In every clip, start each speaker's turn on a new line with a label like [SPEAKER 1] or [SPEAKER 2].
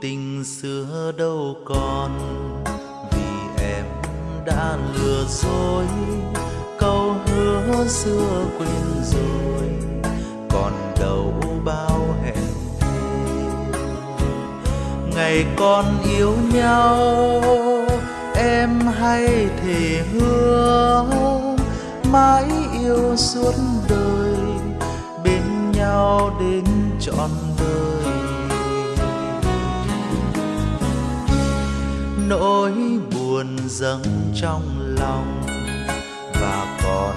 [SPEAKER 1] tình xưa đâu còn. Vì em đã lừa dối, câu hứa xưa quên rồi. Còn đâu bao hẹn thề ngày còn yêu nhau. Em hay thề hứa, mãi yêu suốt đời. Bên nhau đến trọn đời nỗi buồn dâng trong lòng. Và còn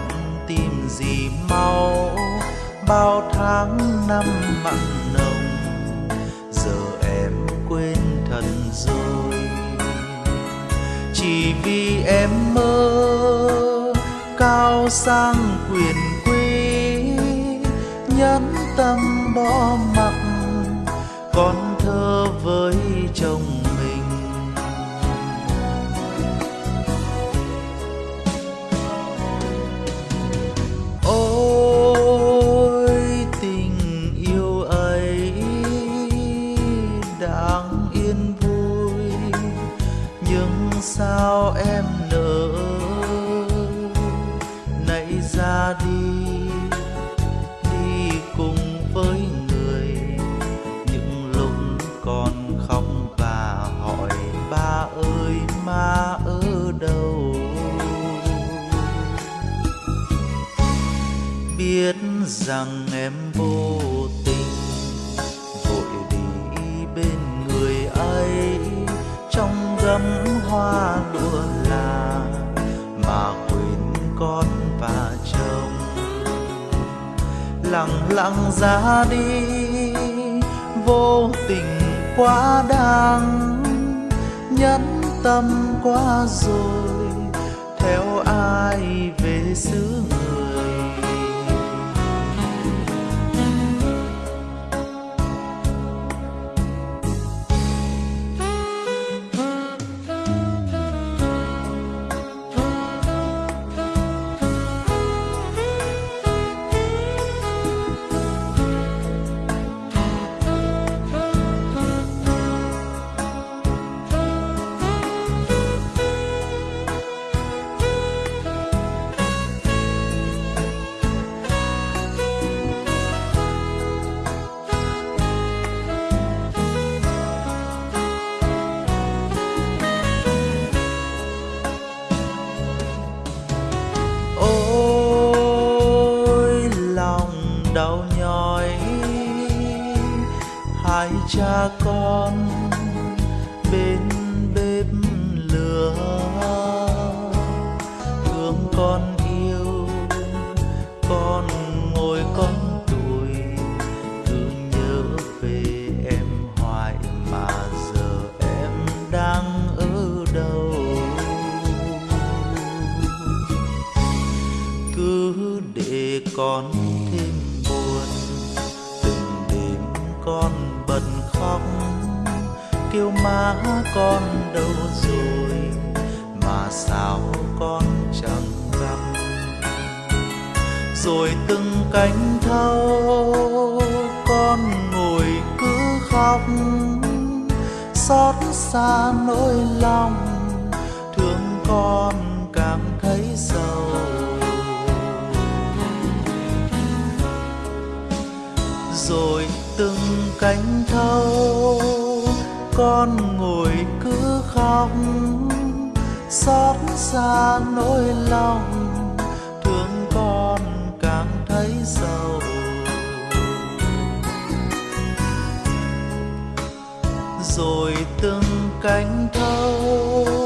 [SPEAKER 1] tìm gì mau, bao tháng năm mặn nồng, giờ em quên thật rồi. Chỉ vì em mơ cao sang quyền quý, nhẫn tâm bỏ mặc con thơ với chồng em nỡ. Nãy ra đi đi cùng với người. Những lúc còn khóc và hỏi, ba ơi, ma ở đâu? Biết rằng em vô tình vội đi bên người ấy. Trong gấm hoa lụa lặng lặng ra đi. Vô tình quá đáng, nhẫn tâm quá rồi. Theo ai về xứ người? Hai cha con bên bếp lửa? Thương con yêu, con ngồi con tuổi. Cứ nhớ về em hoài mà giờ em đang ở đâu? Cứ để con thêm buồn, từng đêm con kêu má con đâu rồi, mà sao con chẳng gặp. Rồi từng cánh thâu, con ngồi cứ khóc. Xót xa nỗi lòng, thương con càng thấy sầu. Rồi từng cánh thâu con ngồi cứ khóc. Xót xa nỗi lòng, thương con càng thấy sầu rồi từng cánh thâu